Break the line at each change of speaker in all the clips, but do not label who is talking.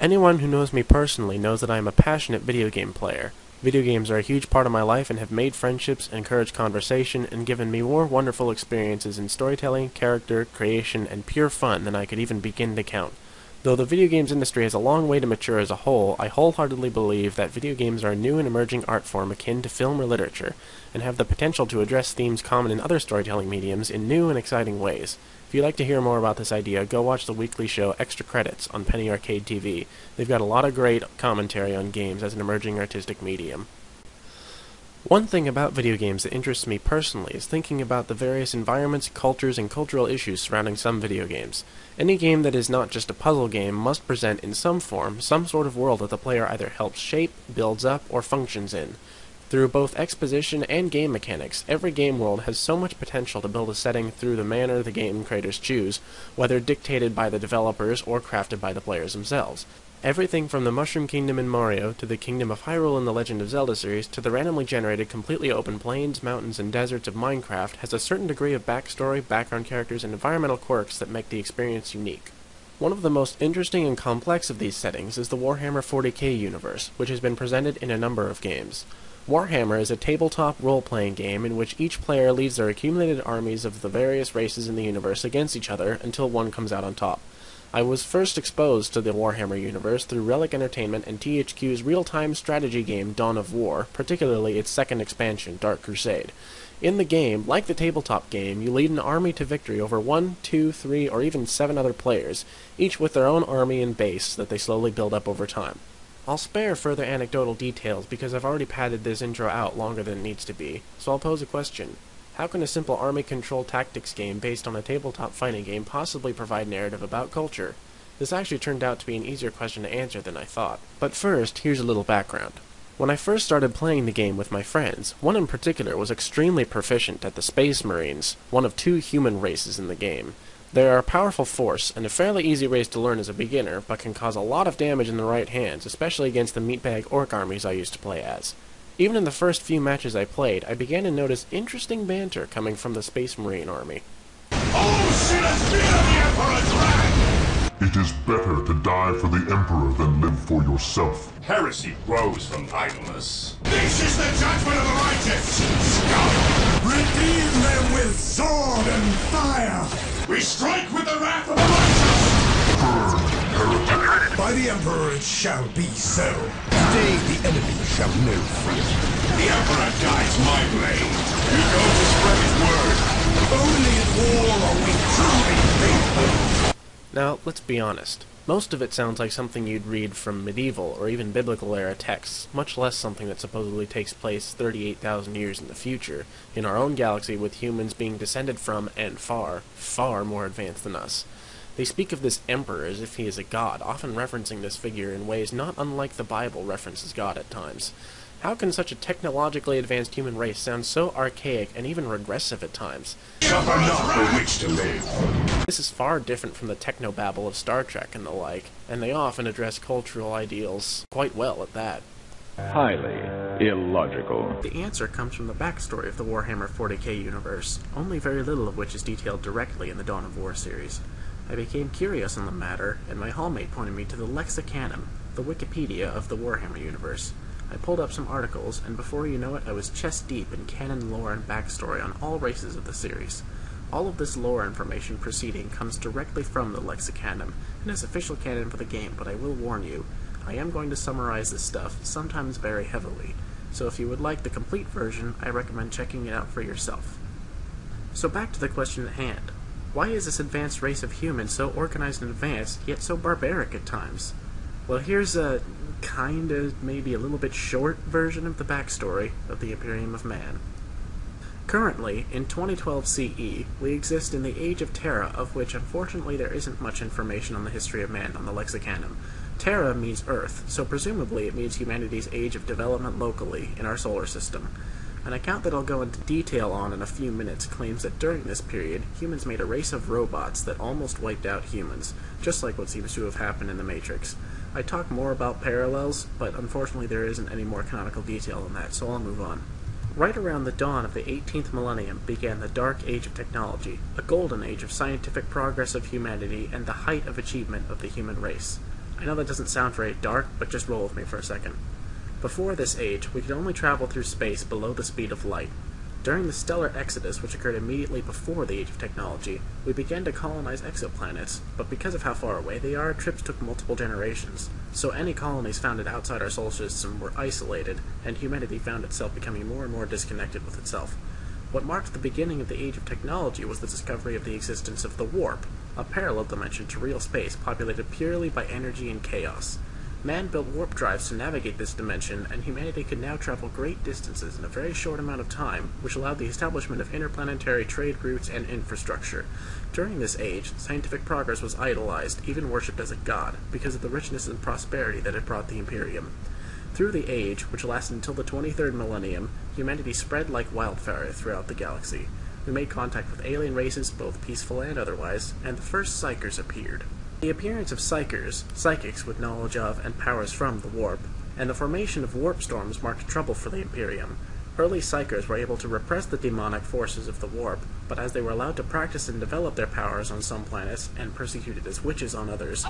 Anyone who knows me personally knows that I am a passionate video game player. Video games are a huge part of my life and have made friendships, encouraged conversation, and given me more wonderful experiences in storytelling, character, creation, and pure fun than I could even begin to count. Though the video games industry has a long way to mature as a whole, I wholeheartedly believe that video games are a new and emerging art form akin to film or literature, and have the potential to address themes common in other storytelling mediums in new and exciting ways. If you'd like to hear more about this idea, go watch the weekly show Extra Credits on Penny Arcade TV. They've got a lot of great commentary on games as an emerging artistic medium. One thing about video games that interests me personally is thinking about the various environments, cultures, and cultural issues surrounding some video games. Any game that is not just a puzzle game must present in some form some sort of world that the player either helps shape, builds up, or functions in. Through both exposition and game mechanics, every game world has so much potential to build a setting through the manner the game creators choose, whether dictated by the developers or crafted by the players themselves. Everything from the Mushroom Kingdom in Mario, to the Kingdom of Hyrule in the Legend of Zelda series, to the randomly generated completely open plains, mountains, and deserts of Minecraft has a certain degree of backstory, background characters, and environmental quirks that make the experience unique. One of the most interesting and complex of these settings is the Warhammer 40k universe, which has been presented in a number of games. Warhammer is a tabletop role-playing game in which each player leads their accumulated armies of the various races in the universe against each other until one comes out on top. I was first exposed to the Warhammer universe through Relic Entertainment and THQ's real-time strategy game Dawn of War, particularly its second expansion, Dark Crusade. In the game, like the tabletop game, you lead an army to victory over one, two, three, or even seven other players, each with their own army and base that they slowly build up over time. I'll spare further anecdotal details because I've already padded this intro out longer than it needs to be, so I'll pose a question. How can a simple army control tactics game based on a tabletop fighting game possibly provide narrative about culture? This actually turned out to be an easier question to answer than I thought. But first, here's a little background. When I first started playing the game with my friends, one in particular was extremely proficient at the Space Marines, one of two human races in the game. They are a powerful force, and a fairly easy race to learn as a beginner, but can cause a lot of damage in the right hands, especially against the meatbag ork armies I used to play as. Even in the first few matches I played, I began to notice interesting banter coming from the Space Marine army.
oh shit It is better to die for the Emperor than live for yourself.
Heresy grows from idleness. This is the judgment of the righteous! Scum!
Redeem them with sword and fire!
We strike with the wrath of the righteous!
By the Emperor it shall be so. Today the enemy shall know freedom.
The Emperor guides my blade. You go to spread his word.
Only in war are we truly faithful.
Now, let's be honest. Most of it sounds like something you'd read from medieval or even biblical era texts, much less something that supposedly takes place 38,000 years in the future, in our own galaxy with humans being descended from and far, far more advanced than us. They speak of this emperor as if he is a god, often referencing this figure in ways not unlike the Bible references God at times. How can such a technologically advanced human race sound so archaic and even regressive at times?
Suffer not for which to live.
This is far different from the technobabble of Star Trek and the like, and they often address cultural ideals quite well at that.
Highly illogical.
The answer comes from the backstory of the Warhammer 40k universe, only very little of which is detailed directly in the Dawn of War series. I became curious on the matter, and my hallmate pointed me to the Lexicanum, the Wikipedia of the Warhammer universe. I pulled up some articles, and before you know it, I was chest deep in canon lore and backstory on all races of the series. All of this lore information proceeding comes directly from the Lexicanum, and is official canon for the game, but I will warn you, I am going to summarize this stuff, sometimes very heavily, so if you would like the complete version, I recommend checking it out for yourself. So back to the question at hand. Why is this advanced race of humans so organized and advanced, yet so barbaric at times? Well, here's a kind of maybe a little bit short version of the backstory of the Imperium of Man. Currently, in 2012 CE, we exist in the Age of Terra, of which unfortunately there isn't much information on the history of man on the Lexicanum. Terra means Earth, so presumably it means humanity's age of development locally in our solar system. An account that I'll go into detail on in a few minutes claims that during this period, humans made a race of robots that almost wiped out humans, just like what seems to have happened in the Matrix. I talk more about parallels, but unfortunately there isn't any more canonical detail on that, so I'll move on. Right around the dawn of the 18th millennium began the Dark Age of Technology, a golden age of scientific progress of humanity and the height of achievement of the human race. I know that doesn't sound very dark, but just roll with me for a second. Before this age, we could only travel through space below the speed of light. During the stellar exodus, which occurred immediately before the age of technology, we began to colonize exoplanets, but because of how far away they are, trips took multiple generations. So any colonies founded outside our solar system were isolated, and humanity found itself becoming more and more disconnected with itself. What marked the beginning of the age of technology was the discovery of the existence of the warp, a parallel dimension to real space populated purely by energy and chaos. Man built warp drives to navigate this dimension, and humanity could now travel great distances in a very short amount of time, which allowed the establishment of interplanetary trade routes and infrastructure. During this age, scientific progress was idolized, even worshipped as a god, because of the richness and prosperity that it brought the Imperium. Through the age, which lasted until the 23rd millennium, humanity spread like wildfire throughout the galaxy. We made contact with alien races, both peaceful and otherwise, and the first psykers appeared. The appearance of psykers, psychics with knowledge of and powers from the warp, and the formation of warp storms marked trouble for the Imperium. Early psykers were able to repress the demonic forces of the warp, but as they were allowed to practice and develop their powers on some planets and persecuted as witches on others,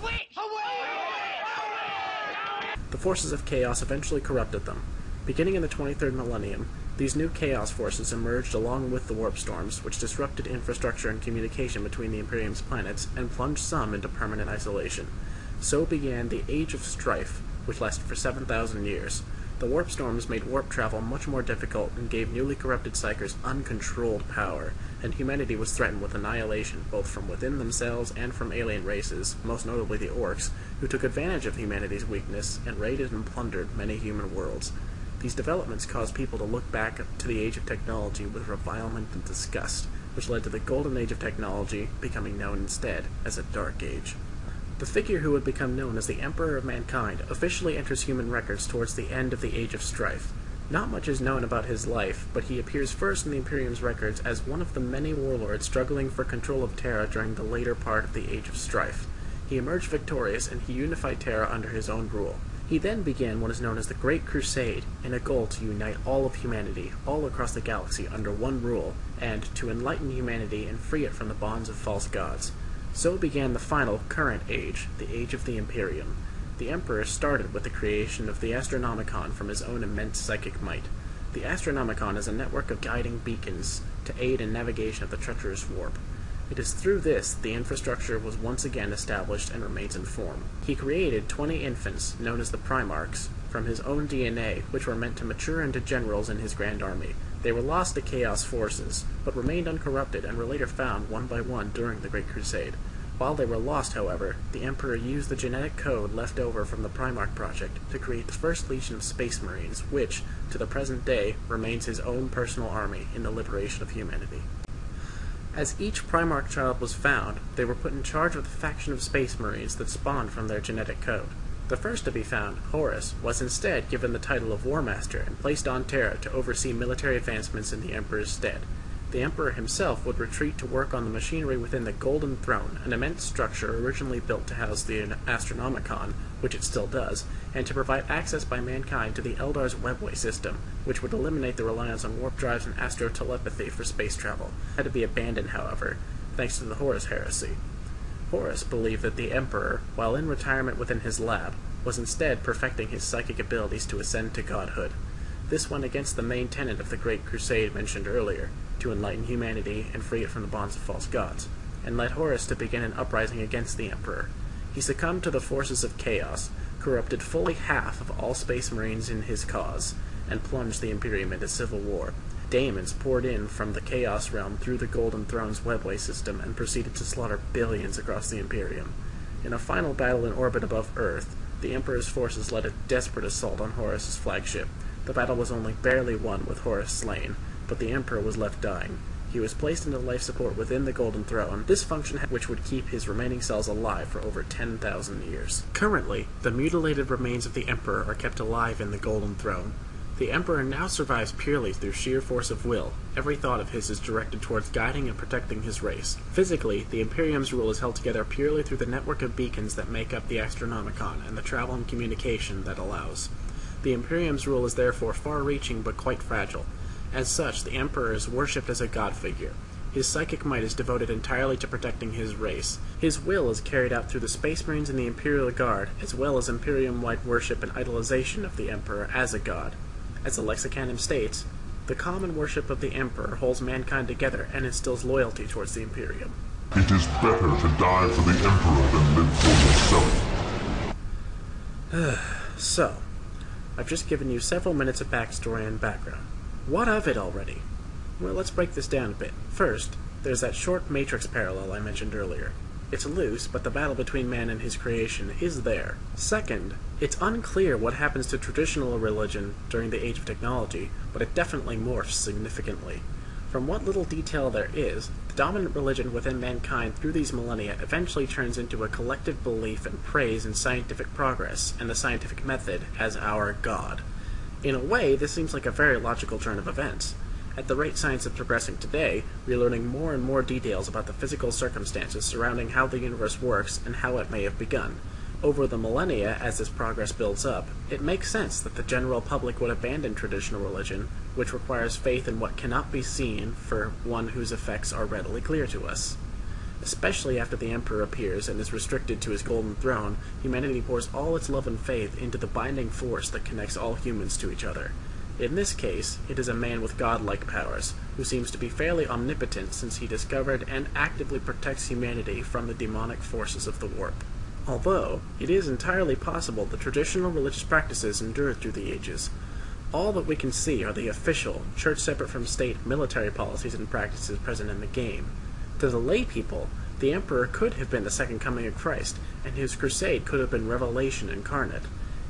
the forces of chaos eventually corrupted them. Beginning in the 23rd millennium, these new chaos forces emerged along with the warp storms, which disrupted infrastructure and communication between the Imperium's planets and plunged some into permanent isolation. So began the Age of Strife, which lasted for 7,000 years. The warp storms made warp travel much more difficult and gave newly corrupted psykers uncontrolled power, and humanity was threatened with annihilation both from within themselves and from alien races, most notably the Orks, who took advantage of humanity's weakness and raided and plundered many human worlds. These developments caused people to look back to the age of technology with revilement and disgust, which led to the golden age of technology becoming known instead as a dark age. The figure who would become known as the Emperor of Mankind officially enters human records towards the end of the Age of Strife. Not much is known about his life, but he appears first in the Imperium's records as one of the many warlords struggling for control of Terra during the later part of the Age of Strife. He emerged victorious and he unified Terra under his own rule. He then began what is known as the Great Crusade, in a goal to unite all of humanity, all across the galaxy, under one rule, and to enlighten humanity and free it from the bonds of false gods. So began the final, current age, the Age of the Imperium. The Emperor started with the creation of the Astronomicon from his own immense psychic might. The Astronomicon is a network of guiding beacons to aid in navigation of the treacherous warp. It is through this that the infrastructure was once again established and remains in form. He created 20 infants, known as the Primarchs, from his own DNA, which were meant to mature into generals in his grand army. They were lost to Chaos forces, but remained uncorrupted and were later found one by one during the Great Crusade. While they were lost, however, the Emperor used the genetic code left over from the Primarch Project to create the first legion of Space Marines, which, to the present day, remains his own personal army in the liberation of humanity. As each Primarch child was found, they were put in charge of the faction of Space Marines that spawned from their genetic code. The first to be found, Horus, was instead given the title of War Master and placed on Terra to oversee military advancements in the Emperor's stead. The Emperor himself would retreat to work on the machinery within the Golden Throne, an immense structure originally built to house the Astronomicon, which it still does, and to provide access by mankind to the Eldar's webway system, which would eliminate the reliance on warp drives and astrotelepathy for space travel. Had to be abandoned, however, thanks to the Horus heresy. Horus believed that the Emperor, while in retirement within his lab, was instead perfecting his psychic abilities to ascend to godhood. This went against the main tenet of the Great Crusade mentioned earlier, to enlighten humanity and free it from the bonds of false gods, and led Horus to begin an uprising against the Emperor. He succumbed to the forces of chaos, corrupted fully half of all space marines in his cause, and plunged the Imperium into civil war. Daemons poured in from the Chaos Realm through the Golden Throne's webway system and proceeded to slaughter billions across the Imperium. In a final battle in orbit above Earth, the Emperor's forces led a desperate assault on Horus's flagship. The battle was only barely won with Horus slain, but the Emperor was left dying. He was placed into life support within the Golden Throne, this function which would keep his remaining cells alive for over 10,000 years. Currently, the mutilated remains of the Emperor are kept alive in the Golden Throne. The Emperor now survives purely through sheer force of will. Every thought of his is directed towards guiding and protecting his race. Physically, the Imperium's rule is held together purely through the network of beacons that make up the Astronomicon and the travel and communication that allows. The Imperium's rule is therefore far-reaching but quite fragile. As such, the Emperor is worshipped as a god figure. His psychic might is devoted entirely to protecting his race. His will is carried out through the Space Marines and the Imperial Guard, as well as Imperium-wide worship and idolization of the Emperor as a god. As the Lexicanum states, the common worship of the Emperor holds mankind together and instills loyalty towards the Imperium.
It is better to die for the Emperor than live for yourself.
So, I've just given you several minutes of backstory and background. What of it already? Well, let's break this down a bit. First, there's that short Matrix parallel I mentioned earlier. It's loose, but the battle between man and his creation is there. Second, it's unclear what happens to traditional religion during the age of technology, but it definitely morphs significantly. From what little detail there is, the dominant religion within mankind through these millennia eventually turns into a collective belief and praise in scientific progress and the scientific method as our God. In a way, this seems like a very logical turn of events. At the rate science is progressing today, we are learning more and more details about the physical circumstances surrounding how the universe works and how it may have begun. Over the millennia, as this progress builds up, it makes sense that the general public would abandon traditional religion, which requires faith in what cannot be seen, for one whose effects are readily clear to us. Especially after the Emperor appears and is restricted to his golden throne, humanity pours all its love and faith into the binding force that connects all humans to each other. In this case, it is a man with godlike powers, who seems to be fairly omnipotent since he discovered and actively protects humanity from the demonic forces of the warp. Although, it is entirely possible that traditional religious practices endured through the ages. All that we can see are the official, church separate from state, military policies and practices present in the game. To the lay people, the Emperor could have been the second coming of Christ, and his crusade could have been revelation incarnate.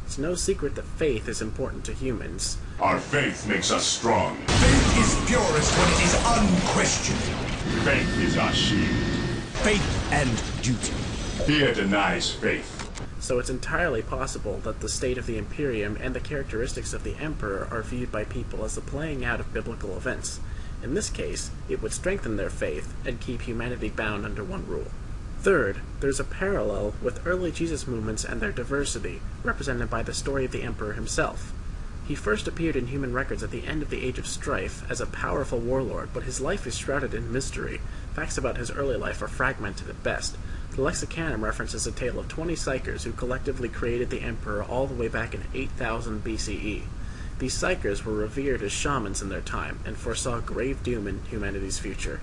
It's no secret that faith is important to humans.
Our faith makes us strong.
Faith is purest when it is unquestioned.
Faith is our shield.
Faith and duty.
Fear denies faith.
So it's entirely possible that the state of the Imperium and the characteristics of the Emperor are viewed by people as the playing out of biblical events. In this case, it would strengthen their faith and keep humanity bound under one rule. Third, there's a parallel with early Jesus movements and their diversity, represented by the story of the Emperor himself. He first appeared in human records at the end of the Age of Strife as a powerful warlord, but his life is shrouded in mystery. Facts about his early life are fragmented at best. The Lexicanum references a tale of 20 psykers who collectively created the Emperor all the way back in 8000 BCE. These psykers were revered as shamans in their time and foresaw grave doom in humanity's future.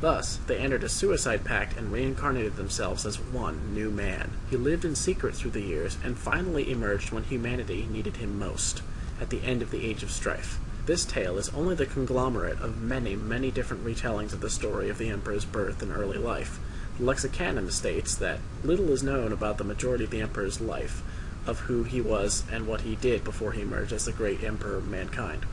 Thus, they entered a suicide pact and reincarnated themselves as one new man. He lived in secret through the years and finally emerged when humanity needed him most, at the end of the Age of Strife. This tale is only the conglomerate of many, many different retellings of the story of the Emperor's birth and early life. The Lexicanum states that little is known about the majority of the Emperor's life, of who he was and what he did before he emerged as the great Emperor of mankind.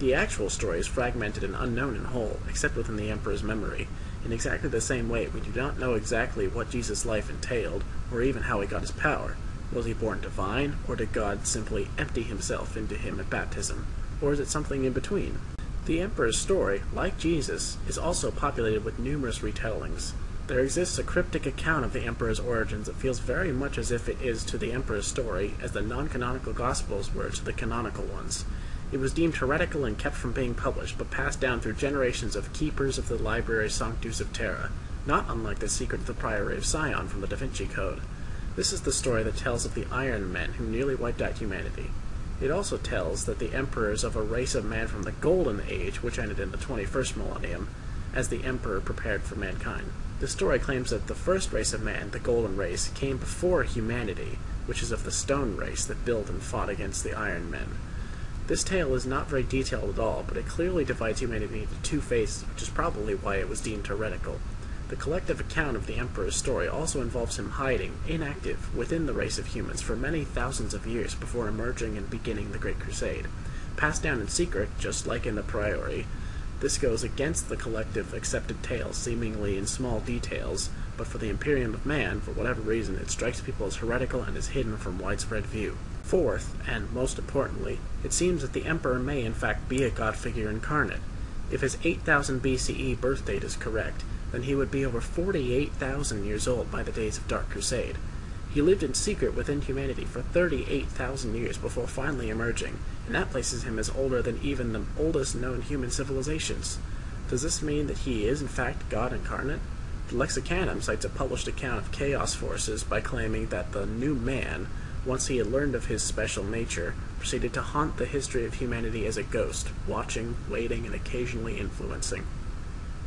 The actual story is fragmented and unknown in whole, except within the Emperor's memory. In exactly the same way, we do not know exactly what Jesus' life entailed, or even how he got his power. Was he born divine, or did God simply empty himself into him at baptism? Or is it something in between? The Emperor's story, like Jesus, is also populated with numerous retellings. There exists a cryptic account of the Emperor's origins that feels very much as if it is to the Emperor's story as the non-canonical Gospels were to the canonical ones. It was deemed heretical and kept from being published, but passed down through generations of keepers of the Library Sanctus of Terra, not unlike the secret of the Priory of Sion from the Da Vinci Code. This is the story that tells of the Iron Men who nearly wiped out humanity. It also tells that the emperors of a race of man from the Golden Age, which ended in the 21st millennium, as the emperor prepared for mankind. The story claims that the first race of man, the Golden Race, came before humanity, which is of the Stone Race that built and fought against the Iron Men. This tale is not very detailed at all, but it clearly divides humanity into two phases, which is probably why it was deemed heretical. The collective account of the Emperor's story also involves him hiding, inactive, within the race of humans for many thousands of years before emerging and beginning the Great Crusade. Passed down in secret, just like in the Priory, this goes against the collective accepted tale, seemingly in small details, but for the Imperium of Man, for whatever reason, it strikes people as heretical and is hidden from widespread view. Fourth, and most importantly, it seems that the Emperor may in fact be a god figure incarnate. If his 8000 BCE birth date is correct, then he would be over 48,000 years old by the days of Dark Crusade. He lived in secret within humanity for 38,000 years before finally emerging, and that places him as older than even the oldest known human civilizations. Does this mean that he is in fact God incarnate? The Lexicanum cites a published account of chaos forces by claiming that the new man, once he had learned of his special nature, proceeded to haunt the history of humanity as a ghost, watching, waiting, and occasionally influencing.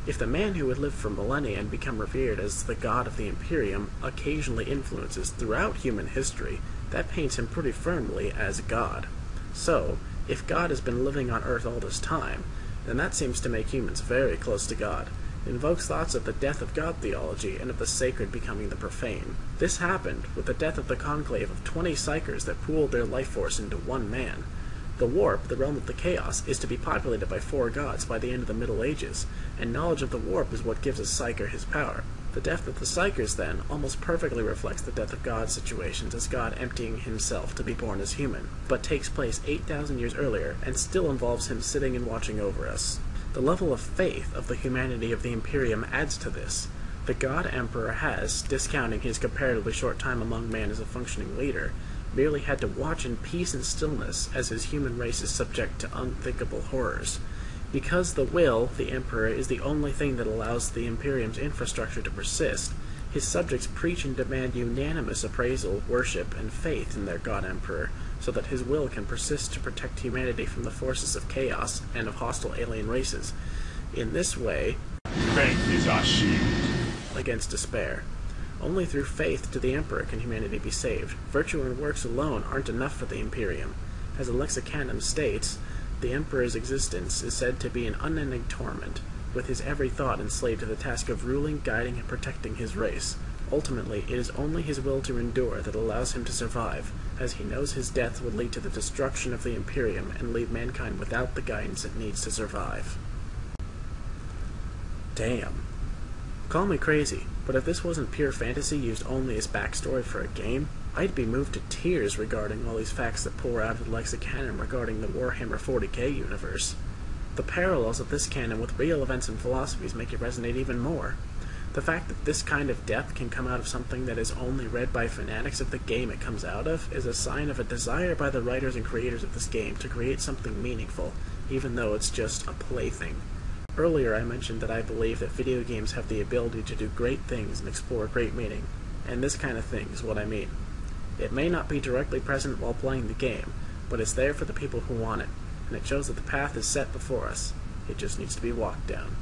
If the man who would live for millennia and become revered as the god of the Imperium occasionally influences throughout human history, that paints him pretty firmly as God. So, if God has been living on Earth all this time, then that seems to make humans very close to God. Invokes thoughts of the death of God theology and of the sacred becoming the profane. This happened with the death of the conclave of 20 psykers that pooled their life force into one man. The warp, the realm of the chaos, is to be populated by four gods by the end of the Middle Ages, and knowledge of the warp is what gives a psyker his power. The death of the psykers, then, almost perfectly reflects the death of God's situations as God emptying himself to be born as human, but takes place 8,000 years earlier and still involves him sitting and watching over us. The level of faith of the humanity of the Imperium adds to this. The God Emperor has, discounting his comparatively short time among men as a functioning leader, merely had to watch in peace and stillness as his human race is subject to unthinkable horrors. Because the will, the Emperor, is the only thing that allows the Imperium's infrastructure to persist, his subjects preach and demand unanimous appraisal, worship, and faith in their God Emperor, so that his will can persist to protect humanity from the forces of chaos and of hostile alien races. In this way,
Faith is our shield.
against despair. Only through faith to the Emperor can humanity be saved. Virtue and works alone aren't enough for the Imperium. As the Lexicanum states, the Emperor's existence is said to be an unending torment, with his every thought enslaved to the task of ruling, guiding, and protecting his race. Ultimately, it is only his will to endure that allows him to survive, as he knows his death would lead to the destruction of the Imperium and leave mankind without the guidance it needs to survive. Damn. Call me crazy, but if this wasn't pure fantasy used only as backstory for a game, I'd be moved to tears regarding all these facts that pour out of the Lexicanum regarding the Warhammer 40k universe. The parallels of this canon with real events and philosophies make it resonate even more. The fact that this kind of depth can come out of something that is only read by fanatics of the game it comes out of is a sign of a desire by the writers and creators of this game to create something meaningful, even though it's just a plaything. Earlier I mentioned that I believe that video games have the ability to do great things and explore great meaning, and this kind of thing is what I mean. It may not be directly present while playing the game, but it's there for the people who want it, and it shows that the path is set before us. It just needs to be walked down.